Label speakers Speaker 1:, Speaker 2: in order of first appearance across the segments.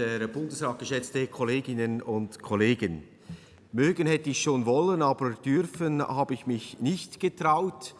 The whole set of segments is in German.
Speaker 1: verehrter Bundesrat, geschätzte Kolleginnen und Kollegen! Mögen hätte ich schon wollen, aber dürfen habe ich mich nicht getraut.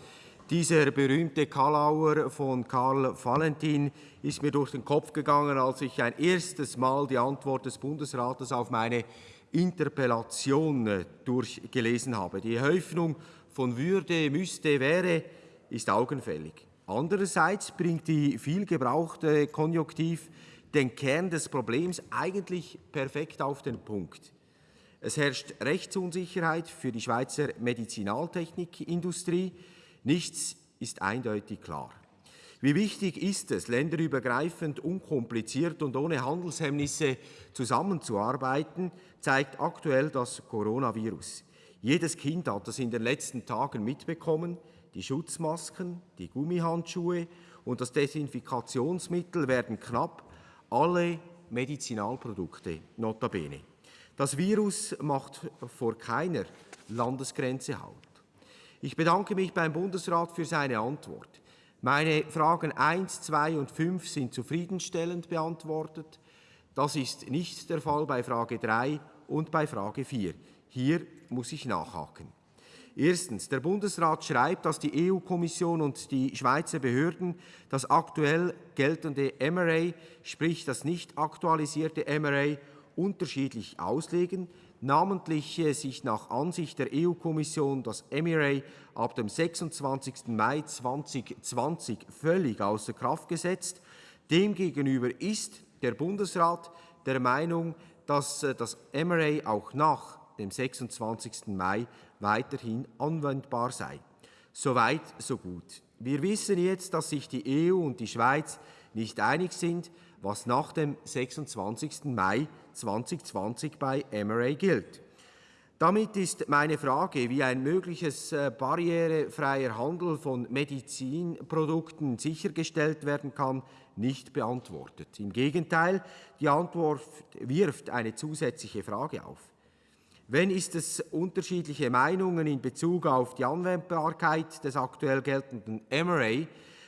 Speaker 1: Dieser berühmte Kalauer von Karl Valentin ist mir durch den Kopf gegangen, als ich ein erstes Mal die Antwort des Bundesrates auf meine Interpellation äh, durchgelesen habe. Die Häufung von Würde, müsste, wäre ist augenfällig. Andererseits bringt die viel gebrauchte Konjunktiv den Kern des Problems eigentlich perfekt auf den Punkt. Es herrscht Rechtsunsicherheit für die Schweizer Medizinaltechnikindustrie. Nichts ist eindeutig klar. Wie wichtig ist es, länderübergreifend, unkompliziert und ohne Handelshemmnisse zusammenzuarbeiten, zeigt aktuell das Coronavirus. Jedes Kind hat das in den letzten Tagen mitbekommen. Die Schutzmasken, die Gummihandschuhe und das Desinfikationsmittel werden knapp alle Medizinalprodukte notabene. Das Virus macht vor keiner Landesgrenze Halt. Ich bedanke mich beim Bundesrat für seine Antwort. Meine Fragen 1, 2 und 5 sind zufriedenstellend beantwortet. Das ist nicht der Fall bei Frage 3 und bei Frage 4. Hier muss ich nachhaken. Erstens. Der Bundesrat schreibt, dass die EU-Kommission und die Schweizer Behörden das aktuell geltende MRA, sprich das nicht aktualisierte MRA, unterschiedlich auslegen, namentlich äh, sich nach Ansicht der EU-Kommission das MRA ab dem 26. Mai 2020 völlig außer Kraft gesetzt. Demgegenüber ist der Bundesrat der Meinung, dass äh, das MRA auch nach dem 26. Mai weiterhin anwendbar sei. Soweit, so gut. Wir wissen jetzt, dass sich die EU und die Schweiz nicht einig sind, was nach dem 26. Mai 2020 bei MRA gilt. Damit ist meine Frage, wie ein mögliches äh, barrierefreier Handel von Medizinprodukten sichergestellt werden kann, nicht beantwortet. Im Gegenteil, die Antwort wirft eine zusätzliche Frage auf. Wenn ist es unterschiedliche Meinungen in Bezug auf die Anwendbarkeit des aktuell geltenden MRA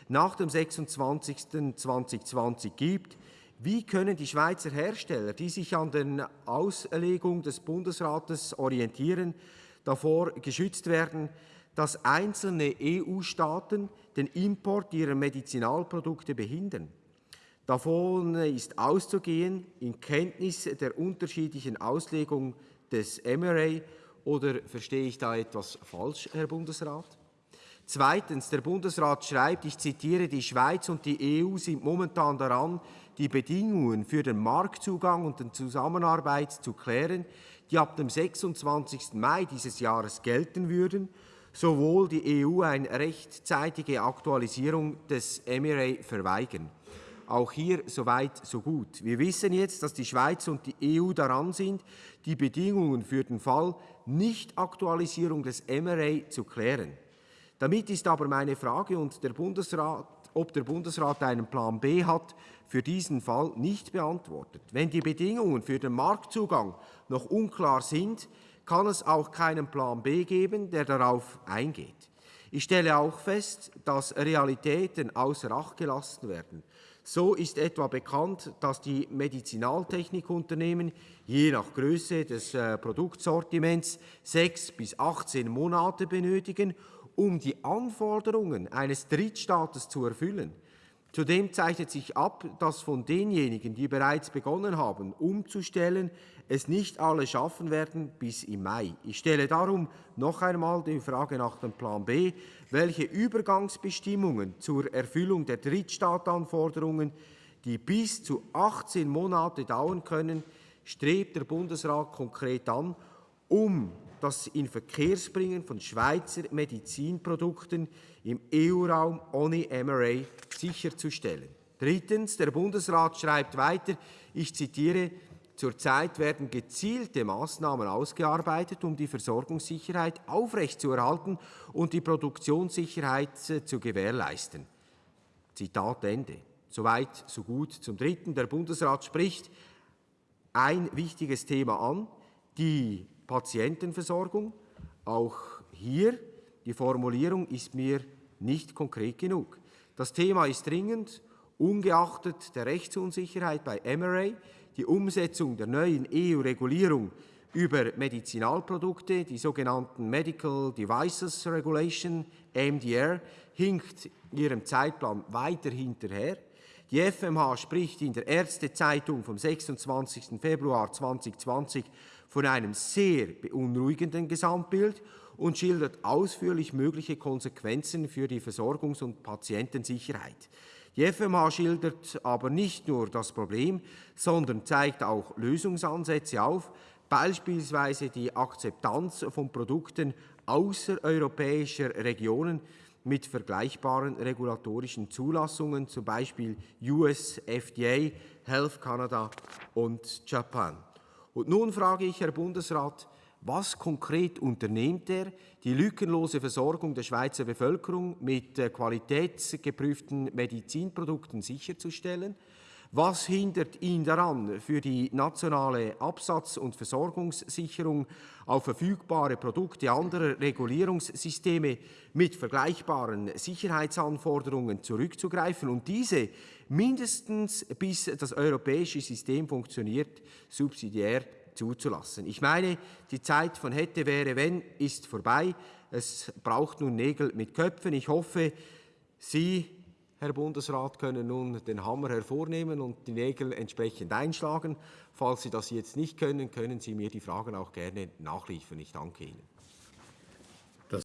Speaker 1: nach dem 26.2020 gibt, wie können die Schweizer Hersteller, die sich an der Auslegung des Bundesrates orientieren, davor geschützt werden, dass einzelne EU-Staaten den Import ihrer Medizinalprodukte behindern? Davon ist auszugehen in Kenntnis der unterschiedlichen Auslegung des MRA oder verstehe ich da etwas falsch, Herr Bundesrat? Zweitens, der Bundesrat schreibt, ich zitiere, die Schweiz und die EU sind momentan daran, die Bedingungen für den Marktzugang und die Zusammenarbeit zu klären, die ab dem 26. Mai dieses Jahres gelten würden, sowohl die EU eine rechtzeitige Aktualisierung des MRA verweigern. Auch hier so weit, so gut. Wir wissen jetzt, dass die Schweiz und die EU daran sind, die Bedingungen für den Fall Nicht-Aktualisierung des MRA zu klären. Damit ist aber meine Frage, und der Bundesrat, ob der Bundesrat einen Plan B hat, für diesen Fall nicht beantwortet. Wenn die Bedingungen für den Marktzugang noch unklar sind, kann es auch keinen Plan B geben, der darauf eingeht. Ich stelle auch fest, dass Realitäten außer Acht gelassen werden. So ist etwa bekannt, dass die Medizinaltechnikunternehmen je nach Größe des äh, Produktsortiments sechs bis 18 Monate benötigen, um die Anforderungen eines Drittstaates zu erfüllen. Zudem zeichnet sich ab, dass von denjenigen, die bereits begonnen haben, umzustellen, es nicht alle schaffen werden bis im Mai. Ich stelle darum noch einmal die Frage nach dem Plan B. Welche Übergangsbestimmungen zur Erfüllung der Drittstaatanforderungen, die bis zu 18 Monate dauern können, strebt der Bundesrat konkret an, um das Inverkehrsbringen von Schweizer Medizinprodukten im EU-Raum ohne MRA sicherzustellen. Drittens, der Bundesrat schreibt weiter, ich zitiere, Zurzeit werden gezielte Maßnahmen ausgearbeitet, um die Versorgungssicherheit aufrechtzuerhalten und die Produktionssicherheit äh, zu gewährleisten. Zitat Ende. Soweit, so gut. Zum Dritten, der Bundesrat spricht ein wichtiges Thema an, die Patientenversorgung. Auch hier, die Formulierung ist mir nicht konkret genug. Das Thema ist dringend, ungeachtet der Rechtsunsicherheit bei MRA, die Umsetzung der neuen EU-Regulierung über Medizinalprodukte, die sogenannten Medical Devices Regulation, MDR, hinkt ihrem Zeitplan weiter hinterher. Die FMH spricht in der Ärztezeitung vom 26. Februar 2020 von einem sehr beunruhigenden Gesamtbild und schildert ausführlich mögliche Konsequenzen für die Versorgungs- und Patientensicherheit. Die FMH schildert aber nicht nur das Problem, sondern zeigt auch Lösungsansätze auf, beispielsweise die Akzeptanz von Produkten außereuropäischer Regionen mit vergleichbaren regulatorischen Zulassungen, zum Beispiel US FDA, Health Canada und Japan. Und nun frage ich, Herr Bundesrat, was konkret unternimmt er, die lückenlose Versorgung der Schweizer Bevölkerung mit äh, qualitätsgeprüften Medizinprodukten sicherzustellen? Was hindert ihn daran, für die nationale Absatz- und Versorgungssicherung auf verfügbare Produkte anderer Regulierungssysteme mit vergleichbaren Sicherheitsanforderungen zurückzugreifen und diese mindestens bis das europäische System funktioniert, subsidiär zuzulassen. Ich meine, die Zeit von hätte, wäre, wenn ist vorbei. Es braucht nun Nägel mit Köpfen. Ich hoffe, Sie Herr Bundesrat, können nun den Hammer hervornehmen und die Nägel entsprechend einschlagen. Falls Sie das jetzt nicht können, können Sie mir die Fragen auch gerne nachliefern. Ich danke Ihnen.